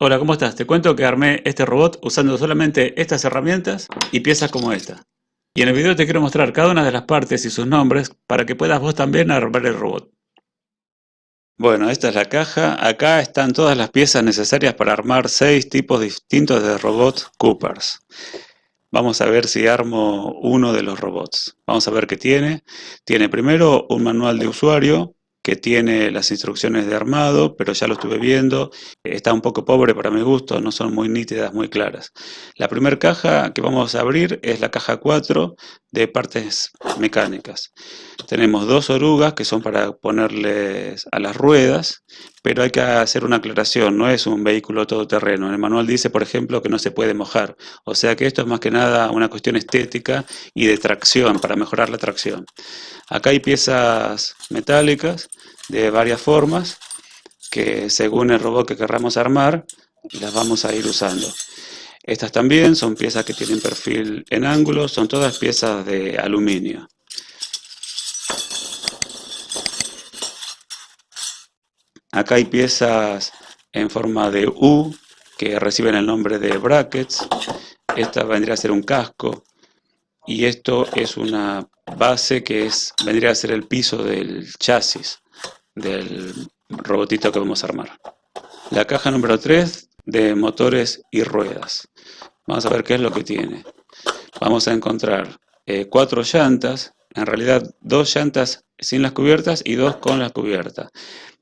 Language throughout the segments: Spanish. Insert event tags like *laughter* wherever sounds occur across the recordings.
Hola, ¿cómo estás? Te cuento que armé este robot usando solamente estas herramientas y piezas como esta. Y en el video te quiero mostrar cada una de las partes y sus nombres para que puedas vos también armar el robot. Bueno, esta es la caja. Acá están todas las piezas necesarias para armar seis tipos distintos de robots Coopers. Vamos a ver si armo uno de los robots. Vamos a ver qué tiene. Tiene primero un manual de usuario, que tiene las instrucciones de armado, pero ya lo estuve viendo, está un poco pobre para mi gusto, no son muy nítidas, muy claras. La primera caja que vamos a abrir es la caja 4 de partes mecánicas. Tenemos dos orugas que son para ponerles a las ruedas, pero hay que hacer una aclaración, no es un vehículo todoterreno. En el manual dice, por ejemplo, que no se puede mojar. O sea que esto es más que nada una cuestión estética y de tracción, para mejorar la tracción. Acá hay piezas metálicas de varias formas que según el robot que querramos armar, las vamos a ir usando. Estas también son piezas que tienen perfil en ángulo, son todas piezas de aluminio. Acá hay piezas en forma de U que reciben el nombre de brackets. Esta vendría a ser un casco y esto es una base que es, vendría a ser el piso del chasis del robotito que vamos a armar. La caja número 3 de motores y ruedas. Vamos a ver qué es lo que tiene. Vamos a encontrar eh, cuatro llantas, en realidad dos llantas sin las cubiertas y dos con las cubiertas.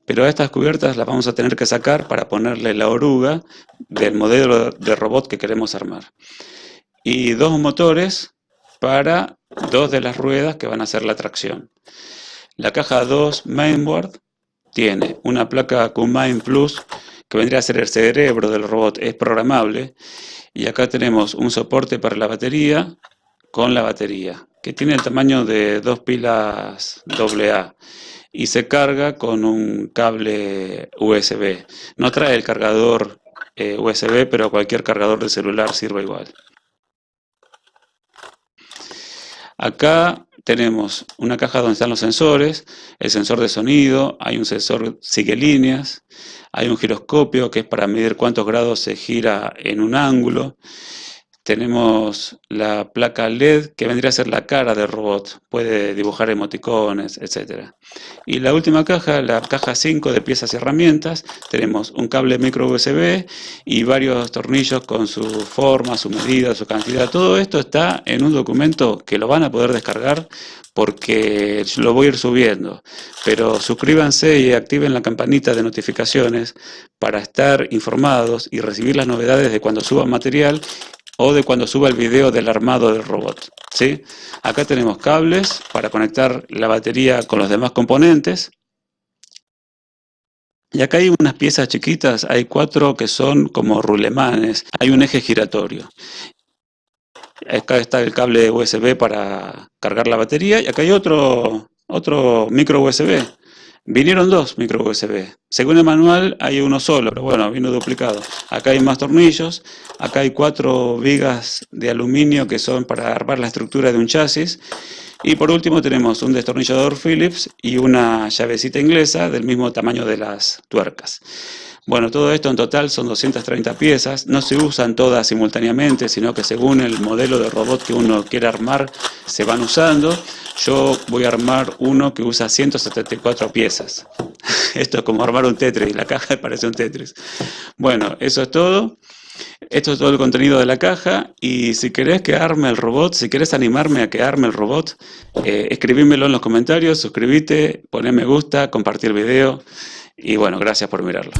Pero estas cubiertas las vamos a tener que sacar para ponerle la oruga del modelo de robot que queremos armar. Y dos motores para dos de las ruedas que van a hacer la tracción. La caja 2 mainboard tiene una placa Qmain Plus que vendría a ser el cerebro del robot, es programable. Y acá tenemos un soporte para la batería con la batería, que tiene el tamaño de dos pilas AA y se carga con un cable USB. No trae el cargador eh, USB, pero cualquier cargador de celular sirve igual. Acá tenemos una caja donde están los sensores, el sensor de sonido, hay un sensor sigue líneas, hay un giroscopio que es para medir cuántos grados se gira en un ángulo, tenemos la placa LED que vendría a ser la cara del robot, puede dibujar emoticones, etc. Y la última caja, la caja 5 de piezas y herramientas, tenemos un cable micro USB y varios tornillos con su forma, su medida, su cantidad. Todo esto está en un documento que lo van a poder descargar porque lo voy a ir subiendo. Pero suscríbanse y activen la campanita de notificaciones para estar informados y recibir las novedades de cuando suba material o de cuando suba el video del armado del robot. ¿sí? Acá tenemos cables para conectar la batería con los demás componentes. Y acá hay unas piezas chiquitas, hay cuatro que son como rulemanes, hay un eje giratorio. Acá está el cable USB para cargar la batería y acá hay otro, otro micro USB Vinieron dos micro USB. Según el manual hay uno solo, pero bueno, vino duplicado. Acá hay más tornillos, acá hay cuatro vigas de aluminio que son para armar la estructura de un chasis. Y por último tenemos un destornillador Phillips y una llavecita inglesa del mismo tamaño de las tuercas. Bueno, todo esto en total son 230 piezas, no se usan todas simultáneamente, sino que según el modelo de robot que uno quiere armar, se van usando. Yo voy a armar uno que usa 174 piezas. *laughs* Esto es como armar un Tetris, la caja *laughs* parece un Tetris. Bueno, eso es todo. Esto es todo el contenido de la caja y si querés que arme el robot, si querés animarme a que arme el robot, eh, escribímelo en los comentarios, suscríbete, poné me gusta, compartir el video y bueno, gracias por mirarlo.